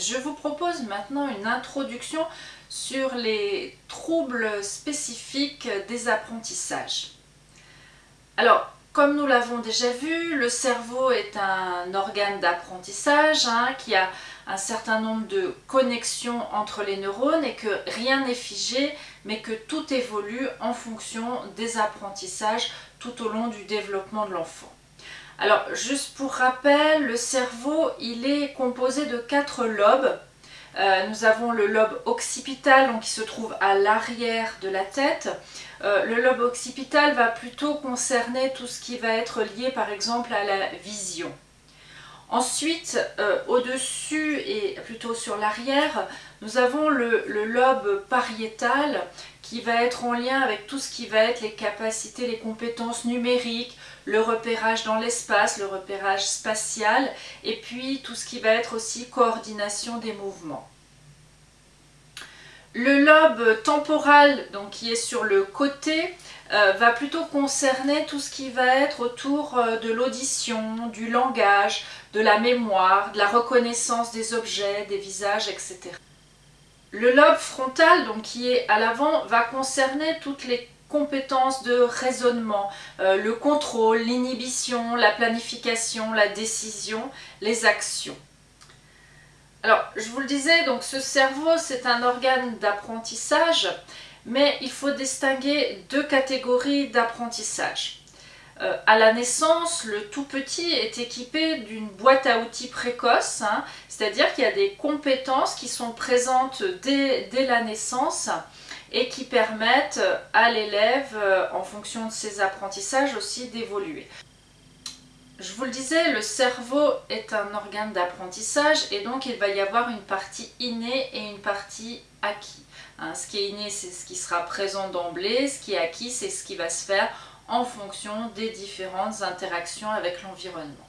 Je vous propose maintenant une introduction sur les troubles spécifiques des apprentissages. Alors, comme nous l'avons déjà vu, le cerveau est un organe d'apprentissage hein, qui a un certain nombre de connexions entre les neurones et que rien n'est figé mais que tout évolue en fonction des apprentissages tout au long du développement de l'enfant. Alors juste pour rappel, le cerveau il est composé de quatre lobes. Euh, nous avons le lobe occipital qui se trouve à l'arrière de la tête. Euh, le lobe occipital va plutôt concerner tout ce qui va être lié par exemple à la vision. Ensuite, euh, au-dessus et plutôt sur l'arrière, nous avons le, lobe pariétal qui va être en lien avec tout ce qui va être les capacités, les compétences numériques, le repérage dans l'espace, le repérage spatial, et puis tout ce qui va être aussi coordination des mouvements. Le lobe temporal, donc qui est sur le côté, euh, va plutôt concerner tout ce qui va être autour euh, de l'audition, du langage, de la mémoire, de la reconnaissance des objets, des visages, etc. Le lobe frontal, donc qui est à l'avant, va concerner toutes les compétences de raisonnement, euh, le contrôle, l'inhibition, la planification, la décision, les actions. Alors, je vous le disais, donc ce cerveau, c'est un organe d'apprentissage mais il faut distinguer deux catégories d'apprentissage. Euh, à la naissance, le tout petit est équipé d'une boîte à outils précoce, hein, c'est-à-dire qu'il y a des compétences qui sont présentes dès, la naissance et qui permettent à l'élève, euh, en fonction de ses apprentissages aussi, d'évoluer. Je vous le disais, le cerveau est un organe d'apprentissage et donc il va y avoir une partie innée et une partie acquis. Hein, ce qui est inné, c'est ce qui sera présent d'emblée, ce qui est acquis, c'est ce qui va se faire en fonction des différentes interactions avec l'environnement.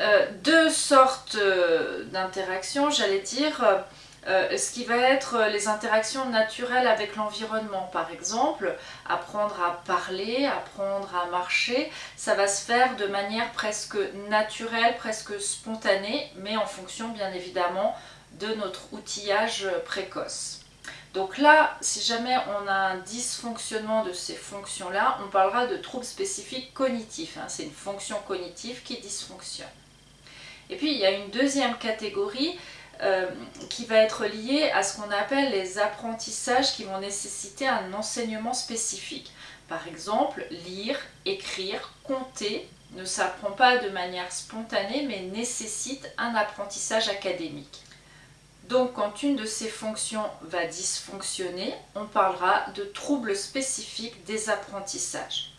Euh, deux sortes euh, d'interactions, j'allais dire, euh, ce qui va être les interactions naturelles avec l'environnement. Par exemple, apprendre à parler, apprendre à marcher, ça va se faire de manière presque naturelle, presque spontanée, mais en fonction bien évidemment de notre outillage précoce. Donc là, si jamais on a un dysfonctionnement de ces fonctions-là, on parlera de troubles spécifiques cognitifs. Hein. C'est une fonction cognitive qui dysfonctionne. Et puis, il y a une deuxième catégorie euh, qui va être liée à ce qu'on appelle les apprentissages qui vont nécessiter un enseignement spécifique. Par exemple, lire, écrire, compter ne s'apprend pas de manière spontanée mais nécessite un apprentissage académique. Donc quand une de ces fonctions va dysfonctionner, on parlera de troubles spécifiques des apprentissages.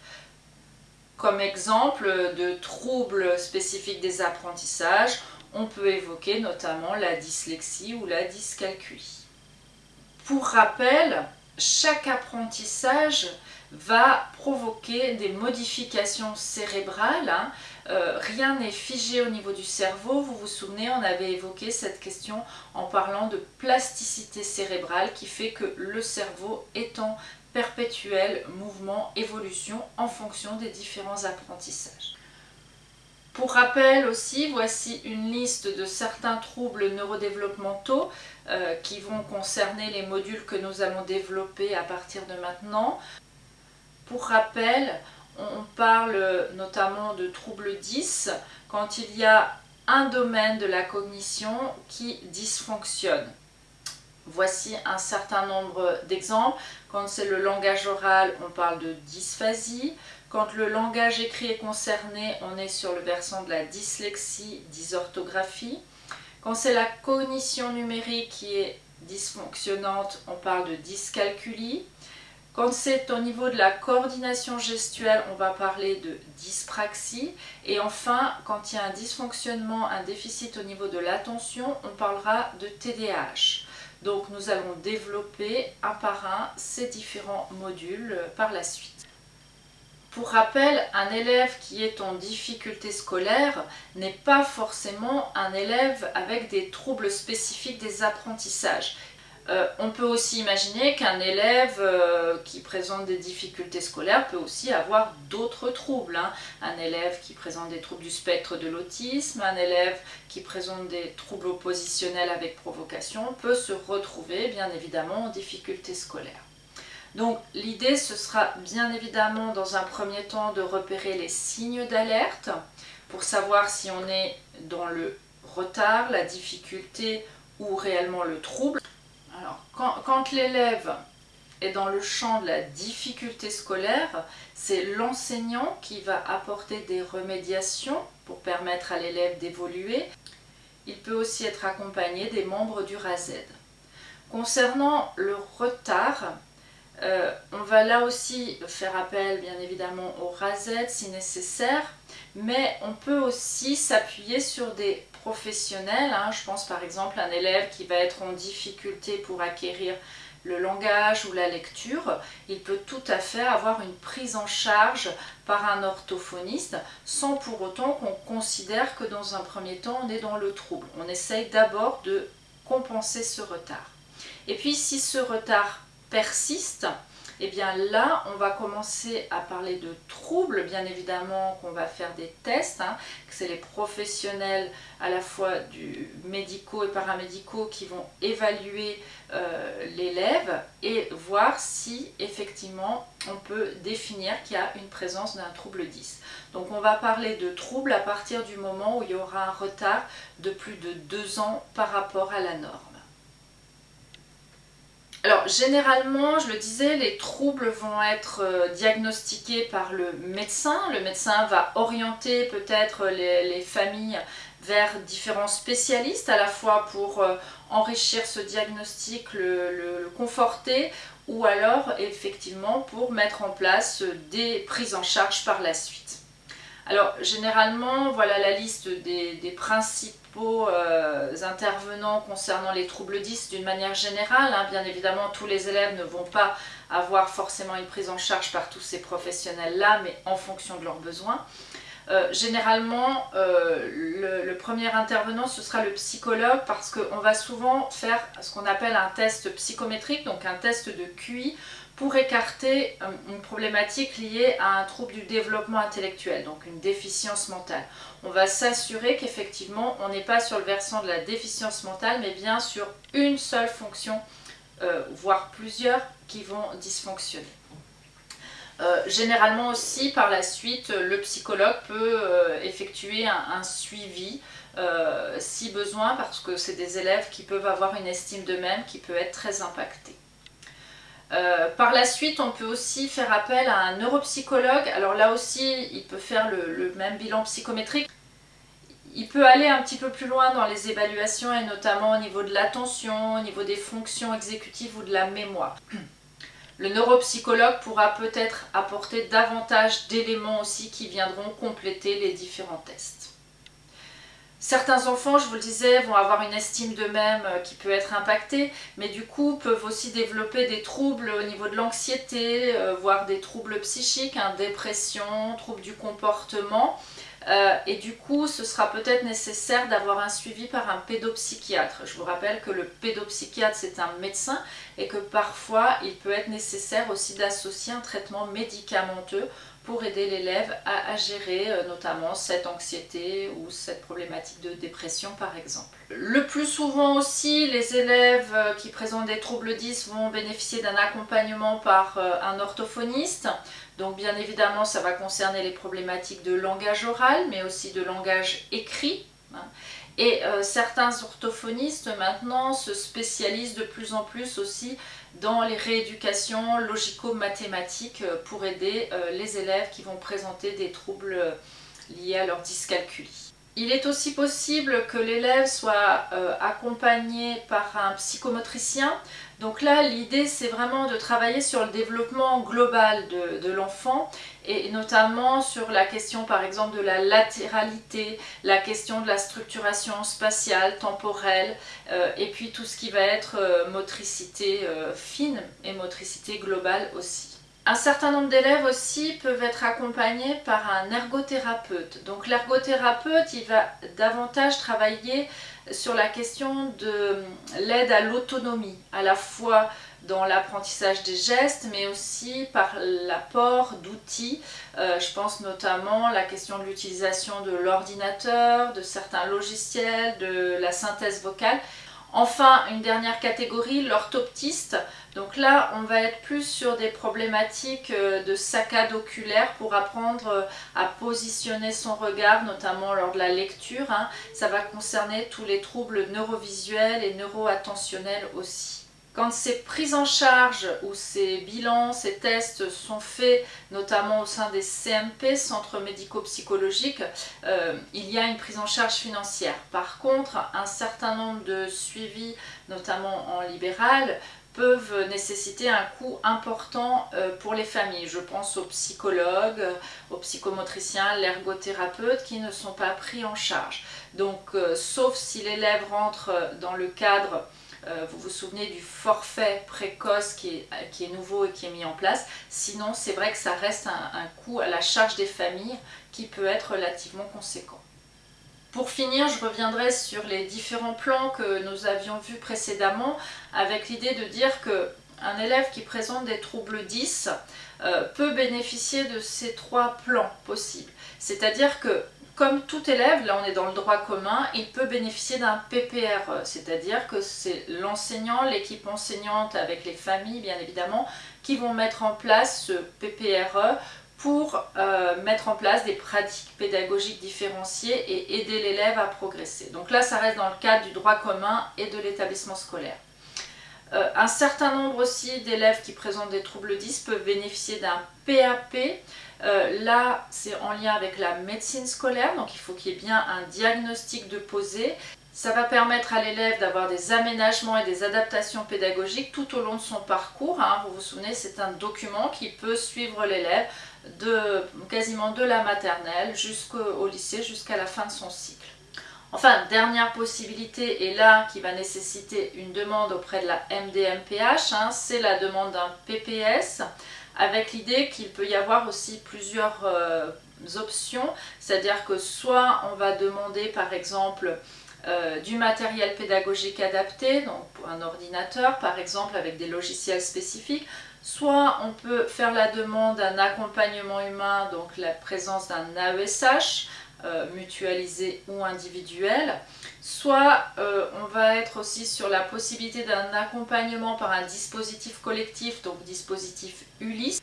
Comme exemple de troubles spécifiques des apprentissages, on peut évoquer notamment la dyslexie ou la dyscalculie. Pour rappel, chaque apprentissage va provoquer des modifications cérébrales. Hein. Euh, rien n'est figé au niveau du cerveau. Vous vous souvenez, on avait évoqué cette question en parlant de plasticité cérébrale qui fait que le cerveau est en perpétuel mouvement, évolution en fonction des différents apprentissages. Pour rappel aussi, voici une liste de certains troubles neurodéveloppementaux euh, qui vont concerner les modules que nous allons développer à partir de maintenant. Pour rappel, on parle notamment de troubles 10 quand il y a un domaine de la cognition qui dysfonctionne. Voici un certain nombre d'exemples. Quand c'est le langage oral, on parle de dysphasie. Quand le langage écrit est concerné, on est sur le versant de la dyslexie, dysorthographie. Quand c'est la cognition numérique qui est dysfonctionnante, on parle de dyscalculie. Quand c'est au niveau de la coordination gestuelle, on va parler de dyspraxie. Et enfin, quand il y a un dysfonctionnement, un déficit au niveau de l'attention, on parlera de TDAH. Donc nous allons développer un par un ces différents modules par la suite. Pour rappel, un élève qui est en difficulté scolaire n'est pas forcément un élève avec des troubles spécifiques des apprentissages. Euh, on peut aussi imaginer qu'un élève euh, qui présente des difficultés scolaires peut aussi avoir d'autres troubles. Hein. Un élève qui présente des troubles du spectre de l'autisme, un élève qui présente des troubles oppositionnels avec provocation peut se retrouver bien évidemment en difficulté scolaire. Donc l'idée ce sera bien évidemment dans un premier temps de repérer les signes d'alerte pour savoir si on est dans le retard, la difficulté ou réellement le trouble. Quand, l'élève est dans le champ de la difficulté scolaire, c'est l'enseignant qui va apporter des remédiations pour permettre à l'élève d'évoluer. Il peut aussi être accompagné des membres du RASED. Concernant le retard, euh, on va là aussi faire appel bien évidemment au RASED si nécessaire, mais on peut aussi s'appuyer sur des professionnels. Hein. Je pense par exemple à un élève qui va être en difficulté pour acquérir le langage ou la lecture, il peut tout à fait avoir une prise en charge par un orthophoniste sans pour autant qu'on considère que dans un premier temps on est dans le trouble. On essaye d'abord de compenser ce retard. Et puis si ce retard persiste, et eh bien là, on va commencer à parler de troubles, bien évidemment qu'on va faire des tests, hein, que c'est les professionnels à la fois du médicaux et paramédicaux qui vont évaluer euh, l'élève et voir si effectivement on peut définir qu'il y a une présence d'un trouble 10. Donc on va parler de troubles à partir du moment où il y aura un retard de plus de deux ans par rapport à la norme. Alors généralement, je le disais, les troubles vont être euh, diagnostiqués par le médecin. Le médecin va orienter peut-être les, familles vers différents spécialistes, à la fois pour euh, enrichir ce diagnostic, le, conforter, ou alors effectivement pour mettre en place des prises en charge par la suite. Alors généralement, voilà la liste des euh, intervenants concernant les troubles 10 d'une manière générale. Hein. Bien évidemment, tous les élèves ne vont pas avoir forcément une prise en charge par tous ces professionnels-là, mais en fonction de leurs besoins. Euh, généralement, euh, le, le, premier intervenant, ce sera le psychologue parce qu'on va souvent faire ce qu'on appelle un test psychométrique, donc un test de QI, pour écarter euh, une problématique liée à un trouble du développement intellectuel, donc une déficience mentale. On va s'assurer qu'effectivement on n'est pas sur le versant de la déficience mentale, mais bien sur une seule fonction, euh, voire plusieurs, qui vont dysfonctionner. Euh, généralement aussi, par la suite, le psychologue peut effectuer un, suivi si besoin, parce que c'est des élèves qui peuvent avoir une estime d'eux-mêmes qui peut être très impactée. Euh, par la suite, on peut aussi faire appel à un neuropsychologue. Alors là aussi, il peut faire le, même bilan psychométrique. Il peut aller un petit peu plus loin dans les évaluations et notamment au niveau de l'attention, au niveau des fonctions exécutives ou de la mémoire. Le neuropsychologue pourra peut-être apporter davantage d'éléments aussi qui viendront compléter les différents tests. Certains enfants, je vous le disais, vont avoir une estime d'eux-mêmes euh, qui peut être impactée, mais du coup peuvent aussi développer des troubles au niveau de l'anxiété, euh, voire des troubles psychiques, hein, dépression, troubles du comportement. Euh, et du coup, ce sera peut-être nécessaire d'avoir un suivi par un pédopsychiatre. Je vous rappelle que le pédopsychiatre, c'est un médecin et que parfois, il peut être nécessaire aussi d'associer un traitement médicamenteux pour aider l'élève à, gérer euh, notamment cette anxiété ou cette problématique de dépression par exemple. Le plus souvent aussi, les élèves euh, qui présentent des troubles 10 vont bénéficier d'un accompagnement par euh, un orthophoniste. Donc bien évidemment, ça va concerner les problématiques de langage oral, mais aussi de langage écrit. Hein. Et certains orthophonistes maintenant se spécialisent de plus en plus aussi dans les rééducations logico-mathématiques euh, pour aider euh, les élèves qui vont présenter des troubles euh, liés à leur dyscalculie. Il est aussi possible que l'élève soit accompagné par un psychomotricien. Donc là, l'idée, c'est vraiment de travailler sur le développement global de l'enfant et notamment sur la question par exemple de la latéralité, la question de la structuration spatiale, temporelle, euh, et puis tout ce qui va être euh, motricité euh, fine et motricité globale aussi. Un certain nombre d'élèves aussi peuvent être accompagnés par un ergothérapeute. Donc l'ergothérapeute, il va davantage travailler sur la question de l'aide à l'autonomie, à la fois dans l'apprentissage des gestes, mais aussi par l'apport d'outils. Euh, je pense notamment à la question de l'utilisation de l'ordinateur, de certains logiciels, de la synthèse vocale. Enfin, une dernière catégorie, l'orthoptiste. Donc là, on va être plus sur des problématiques euh, de saccade oculaire pour apprendre euh, à positionner son regard, notamment lors de la lecture. Hein. Ça va concerner tous les troubles neurovisuels et neuroattentionnels aussi. Quand ces prises en charge ou ces bilans, ces tests sont faits, notamment au sein des CMP, centres médico-psychologiques, euh, il y a une prise en charge financière. Par contre, un certain nombre de suivis, notamment en libéral, peuvent nécessiter un coût important euh, pour les familles. Je pense aux psychologues, aux psychomotriciens, l'ergothérapeute qui ne sont pas pris en charge. Donc, euh, sauf si l'élève rentre dans le cadre euh, vous vous souvenez du forfait précoce qui est, qui est, nouveau et qui est mis en place. Sinon, c'est vrai que ça reste un, un coût à la charge des familles qui peut être relativement conséquent. Pour finir, je reviendrai sur les différents plans que nous avions vus précédemment avec l'idée de dire que un élève qui présente des troubles 10 euh, peut bénéficier de ces trois plans possibles. C'est-à-dire que comme tout élève, là on est dans le droit commun, il peut bénéficier d'un PPRE, c'est-à-dire que c'est l'enseignant, l'équipe enseignante avec les familles bien évidemment, qui vont mettre en place ce PPRE pour euh, mettre en place des pratiques pédagogiques différenciées et aider l'élève à progresser. Donc là ça reste dans le cadre du droit commun et de l'établissement scolaire. Euh, un certain nombre aussi d'élèves qui présentent des troubles 10 peuvent bénéficier d'un PAP. Euh, là, c'est en lien avec la médecine scolaire, donc il faut qu'il y ait bien un diagnostic de posé. Ça va permettre à l'élève d'avoir des aménagements et des adaptations pédagogiques tout au long de son parcours. Hein. Vous vous souvenez, c'est un document qui peut suivre l'élève de quasiment de la maternelle jusqu'au lycée, jusqu'à la fin de son cycle. Enfin, dernière possibilité, et là qui va nécessiter une demande auprès de la MDMPH, hein, c'est la demande d'un PPS, avec l'idée qu'il peut y avoir aussi plusieurs euh, options, c'est-à-dire que soit on va demander par exemple euh, du matériel pédagogique adapté, donc un ordinateur par exemple avec des logiciels spécifiques, soit on peut faire la demande d'un accompagnement humain, donc la présence d'un AESH, euh, mutualisé ou individuel, soit euh, on va être aussi sur la possibilité d'un accompagnement par un dispositif collectif, donc dispositif ULIS.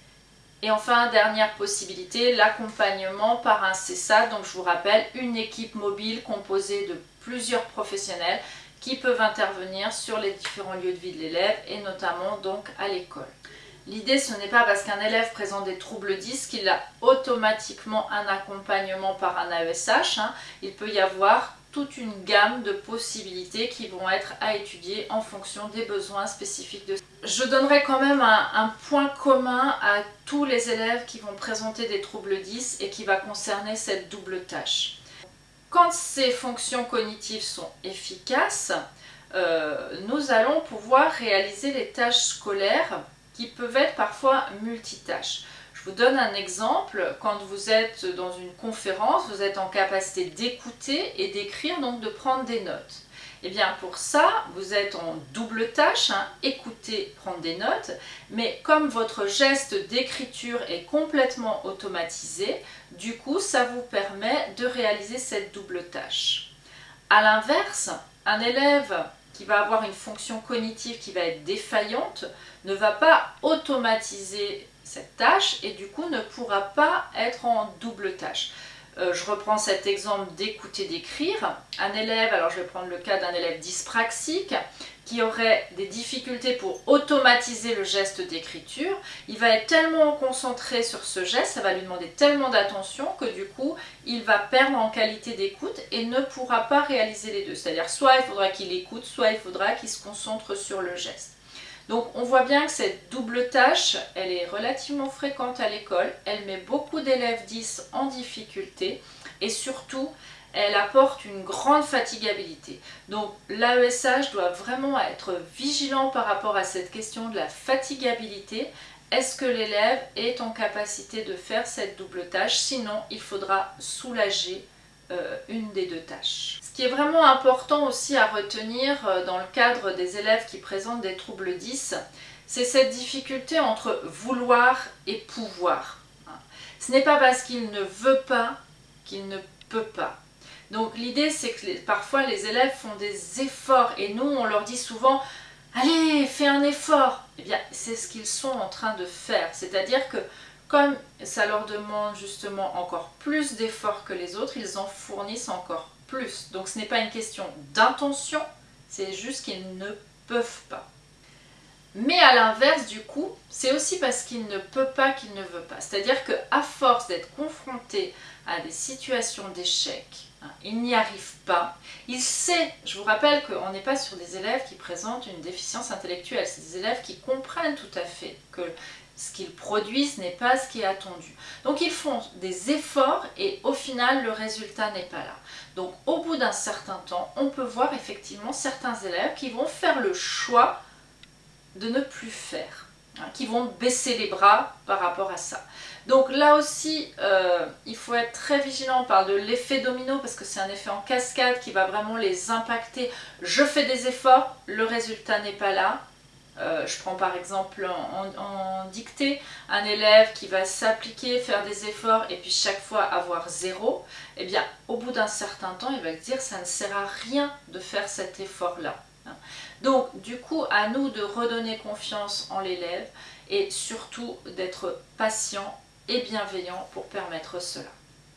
Et enfin, dernière possibilité, l'accompagnement par un CESA, donc je vous rappelle, une équipe mobile composée de plusieurs professionnels qui peuvent intervenir sur les différents lieux de vie de l'élève et notamment donc à l'école. L'idée, ce n'est pas parce qu'un élève présente des troubles 10 qu'il a automatiquement un accompagnement par un AESH. Hein. Il peut y avoir toute une gamme de possibilités qui vont être à étudier en fonction des besoins spécifiques de Je donnerai quand même un, point commun à tous les élèves qui vont présenter des troubles 10 et qui va concerner cette double tâche. Quand ces fonctions cognitives sont efficaces, euh, nous allons pouvoir réaliser les tâches scolaires qui peuvent être parfois multitâches. Je vous donne un exemple, quand vous êtes dans une conférence, vous êtes en capacité d'écouter et d'écrire, donc de prendre des notes. Et eh bien pour ça, vous êtes en double tâche, hein, écouter, prendre des notes, mais comme votre geste d'écriture est complètement automatisé, du coup ça vous permet de réaliser cette double tâche. A l'inverse, un élève qui va avoir une fonction cognitive qui va être défaillante ne va pas automatiser cette tâche et du coup ne pourra pas être en double tâche. Euh, je reprends cet exemple d'écouter, d'écrire. Un élève, alors je vais prendre le cas d'un élève dyspraxique qui aurait des difficultés pour automatiser le geste d'écriture, il va être tellement concentré sur ce geste, ça va lui demander tellement d'attention que du coup, il va perdre en qualité d'écoute et ne pourra pas réaliser les deux. C'est-à-dire soit il faudra qu'il écoute, soit il faudra qu'il se concentre sur le geste. Donc on voit bien que cette double tâche, elle est relativement fréquente à l'école, elle met beaucoup d'élèves 10 en difficulté et surtout elle apporte une grande fatigabilité. Donc l'AESH doit vraiment être vigilant par rapport à cette question de la fatigabilité. est-ce que l'élève est en capacité de faire cette double tâche? Sinon, il faudra soulager euh, une des deux tâches. Ce qui est vraiment important aussi à retenir euh, dans le cadre des élèves qui présentent des troubles 10, c'est cette difficulté entre vouloir et pouvoir. Ce n'est pas parce qu'il ne veut pas qu'il ne peut pas. Donc l'idée c'est que parfois les élèves font des efforts et nous on leur dit souvent allez fais un effort. Eh bien c'est ce qu'ils sont en train de faire. C'est-à-dire que comme ça leur demande justement encore plus d'efforts que les autres, ils en fournissent encore plus. Donc ce n'est pas une question d'intention, c'est juste qu'ils ne peuvent pas. Mais à l'inverse du coup, c'est aussi parce qu'il ne peut pas qu'il ne veut pas. C'est-à-dire qu'à force d'être confronté à des situations d'échec, hein, il n'y arrive pas. Il sait, je vous rappelle qu'on n'est pas sur des élèves qui présentent une déficience intellectuelle, c'est des élèves qui comprennent tout à fait que ce qu'ils produisent n'est pas ce qui est attendu. Donc ils font des efforts et au final le résultat n'est pas là. Donc au bout d'un certain temps, on peut voir effectivement certains élèves qui vont faire le choix de ne plus faire, hein, qui vont baisser les bras par rapport à ça. Donc là aussi, euh, il faut être très vigilant, on parle de l'effet domino parce que c'est un effet en cascade qui va vraiment les impacter. Je fais des efforts, le résultat n'est pas là, euh, je prends par exemple en, dictée un élève qui va s'appliquer, faire des efforts et puis chaque fois avoir zéro, eh bien au bout d'un certain temps il va dire ça ne sert à rien de faire cet effort là. Hein. Donc du coup à nous de redonner confiance en l'élève et surtout d'être patient et bienveillant pour permettre cela.